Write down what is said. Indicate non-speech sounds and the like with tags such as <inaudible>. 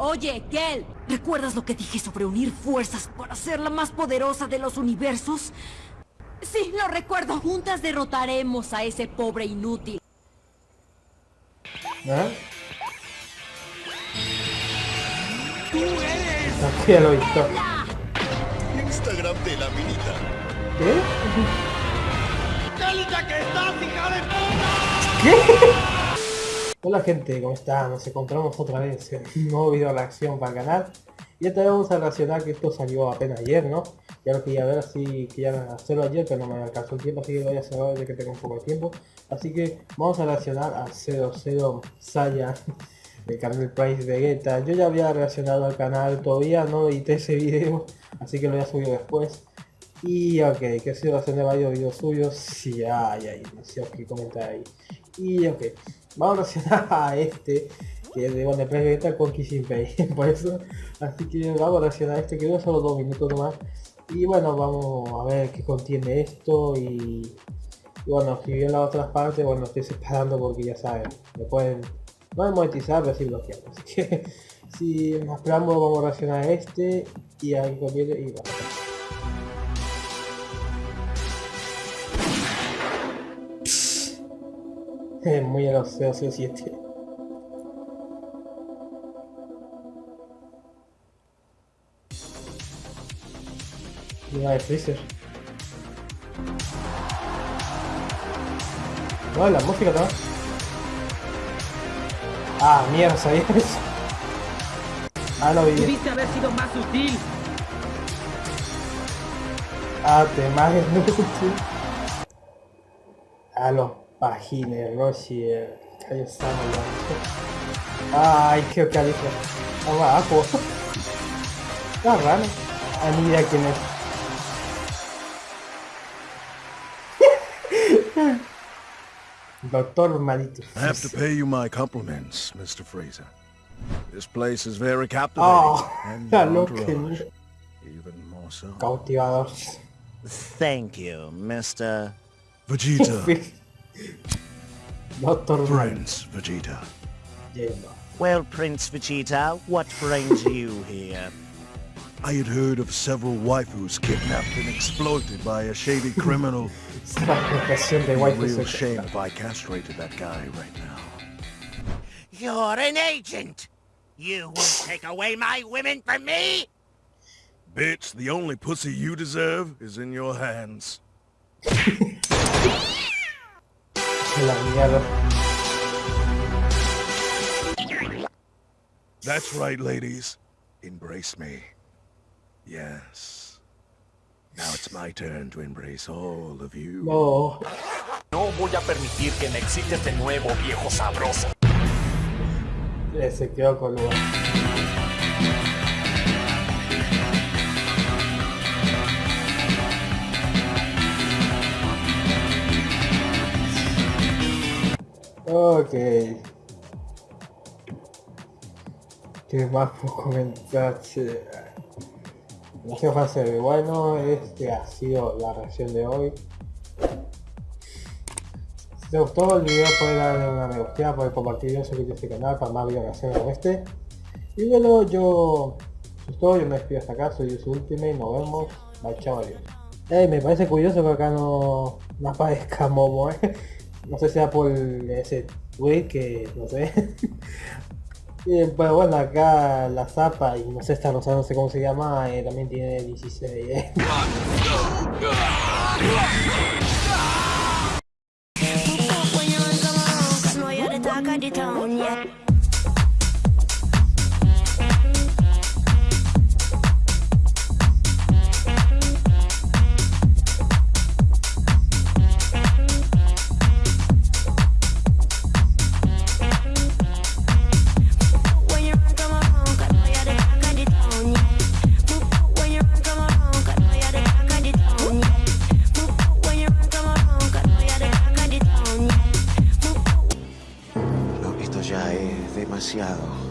Oye, Kel, ¿recuerdas lo que dije sobre unir fuerzas para ser la más poderosa de los universos? Sí, lo recuerdo. Juntas derrotaremos a ese pobre inútil. ¿Ah? ¡Tú eres! Aquí ya lo he visto. Instagram de la minita. ¿Qué? ¡Qué linda que estás, hija de puta! Hola gente, ¿cómo están? Nos encontramos otra vez en un nuevo video de acción para el canal. Y esta vez vamos a reaccionar que esto salió apenas ayer, ¿no? Ya lo quería ver así, quería hacerlo ayer, pero no me alcanzó el tiempo, así que lo voy a hacer ahora ya que tengo un poco de tiempo. Así que vamos a reaccionar a 00 Saya del canal Price Vegeta. Yo ya había reaccionado al canal, todavía no edité ese video, así que lo voy a subir después. Y ok, que sido haciendo varios videos suyos, sí, ay, ay, no sé qué comentar ahí. Y ok, vamos a reaccionar <laughs> a este, que es de One Play Vegeta con Kissing Pay, <laughs> por eso, así que vamos a reaccionar a este que dura solo dos minutos nomás. Y bueno, vamos a ver qué contiene esto y, y bueno, si bien las otras partes, bueno, estoy separando porque ya saben, me pueden, no monetizar, pero sí bloquear, así que <laughs> si más preámbulo vamos a reaccionar a este y a que conviene y bueno. <laughs> Muy a los 007. Una de Freezer. No, la música también. Ah, mierda, ¿sabías eso? Ah, lo vi. Pudiste haber sido más sutil. Ah, te mames, <laughs> no escuché. Ah, los pagines, Roshi, Kaio Sama, Ay, qué califa. Abajo. Está raro. Ah, mira quién es. Doctor Malito. I have to pay you my compliments, Mr. Fraser. This place is very captivating. Oh, <laughs> and ya entourage, even more so. Cautivador. Thank you, Mr. Vegeta, <laughs> Doctor Malito. Prince Vegeta. Yendo. Well, Prince Vegeta, what brings you here? I had heard of several waifus kidnapped and exploited by a shady criminal. Esta profesión It'd a real shame if I castrated that guy right now. You're an agent! You will take away my women from me? Bitch, the only pussy you deserve is in your hands. <laughs> La mierda. That's right, ladies. Embrace me. Yes. Now it's my turn to embrace all of you. No. No voy a permitir que me excites de nuevo, viejo sabroso. Eh, Se quedó con lugar. Ok. ¿Qué más puedo comentar? Che? ¿Qué va a? Bueno, este ha sido la reacción de hoy. Si te gustó el video puedes darle una me gusta, puedes compartirlo, suscribirte a este canal para más videos reacciones como este. Y bueno, yo... Todo, yo me despido hasta acá, soy su Ultimate, nos vemos, bye chao, adiós. Ey, me parece curioso que acá no, no aparezca Momo, eh. No sé si sea por ese tweet que, no sé. Y, <laughs> pero bueno, acá la zapa y no sé, esta rosa, no sé cómo se llama, eh, también tiene 16, demasiado.